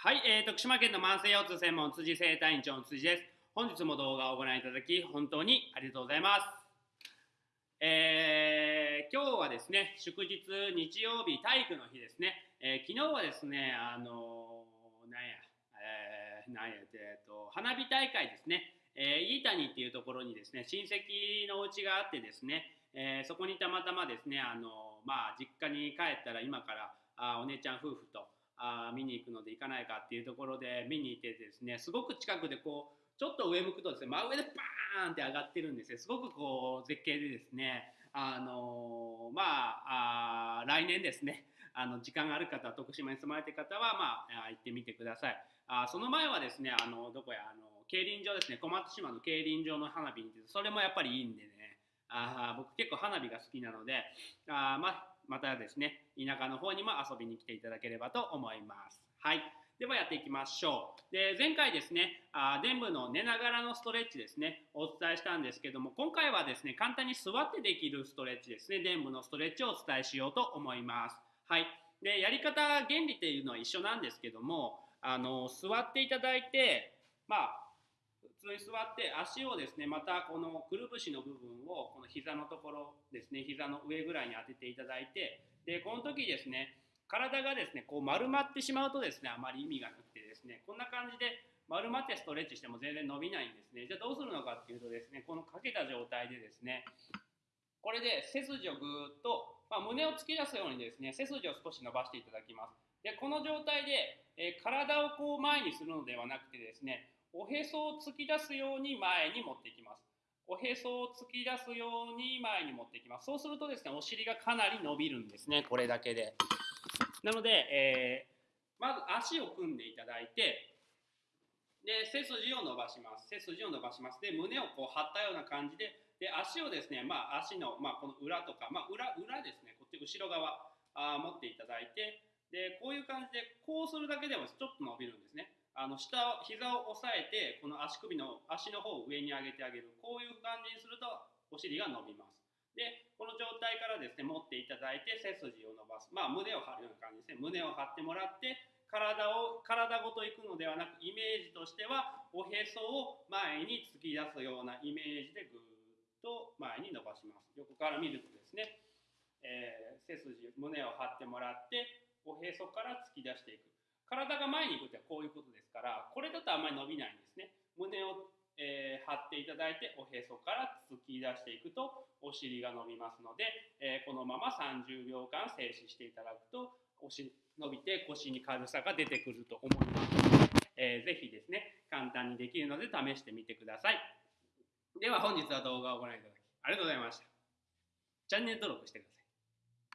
はい、えー、徳島県の慢性腰痛専門辻生体院長の辻です。本日も動画をご覧いただき本当にありがとうございます。えー、今日はですね、祝日日曜日体育の日ですね。えー、昨日はですね、あのー、なんや、えー、なんやえっと花火大会ですね。えー、飯谷っていうところにですね、親戚のお家があってですね、えー、そこにたまたまですね、あのまあ実家に帰ったら今からあお姉ちゃん夫婦とあ見に行くので行かないかっていうところで見に行ってですねすごく近くでこうちょっと上向くとですね真上でバーンって上がってるんですよすごくこう絶景でですねあのー、まああ来年ですねあの時間がある方徳島に住まれてる方はまあ行ってみてください。あその前はですねあのどこやあの競輪場ですね。小松島の競輪場の花火にそれもやっぱりいいんでね。あ僕結構花火が好きなのであまあまたですね、田舎の方にも遊びに来ていただければと思います。はい。ではやっていきましょう。で、前回ですね、あ臀部の寝ながらのストレッチですね、お伝えしたんですけども、今回はですね、簡単に座ってできるストレッチですね、臀部のストレッチをお伝えしようと思います。はい。で、やり方、原理っていうのは一緒なんですけども、あの、座っていただいて、まあ、通に座って足をですねまたこのくるぶしの部分をこの膝のところですね膝の上ぐらいに当てていただいてでこの時ですね体がですねこう丸まってしまうとですねあまり意味がなくてですねこんな感じで丸まってストレッチしても全然伸びないんですね。じゃあどうするのかっていうとですねこのかけた状態でですねこれで背筋をぐーっと、まあ、胸を突き出すようにですね背筋を少し伸ばしていただきますでこの状態で、えー、体をこう前にするのではなくてですねおへそを突き出すように前に持っていきます。おへそを突き出すように前に持っていきます。そうするとですね、お尻がかなり伸びるんですね、これだけで。なので、えー、まず足を組んでいただいて、で、背筋を伸ばします。背筋を伸ばします。で、胸をこう張ったような感じで、で、足をですね、まあ、足の、まあ、この裏とか、まあ、裏、裏ですね、こっち後ろ側あ持っていただいて、で、こういう感じで、こうするだけでもちょっと伸びるんですね。あの下を膝を押さえてこの足首の足の方を上に上げてあげるこういう感じにするとお尻が伸びますでこの状態からですね持っていただいて背筋を伸ばすまあ胸を張るような感じですね胸を張ってもらって体を体ごといくのではなくイメージとしてはおへそを前に突き出すようなイメージでぐーっと前に伸ばします。横から見るとですね、えー、背筋胸を張ってもらっておへそから突き出していく。体が前に行くってこういうことですからこれだとあんまり伸びないんですね。胸を、えー、張っていただいておへそから突き出していくとお尻が伸びますので、えー、このまま30秒間静止していただくと腰伸びて腰に軽さが出てくると思います、えー、ぜひですね簡単にできるので試してみてください。では本日は動画をご覧いただきありがとうございました。チャンネル登録してください。